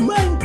Man.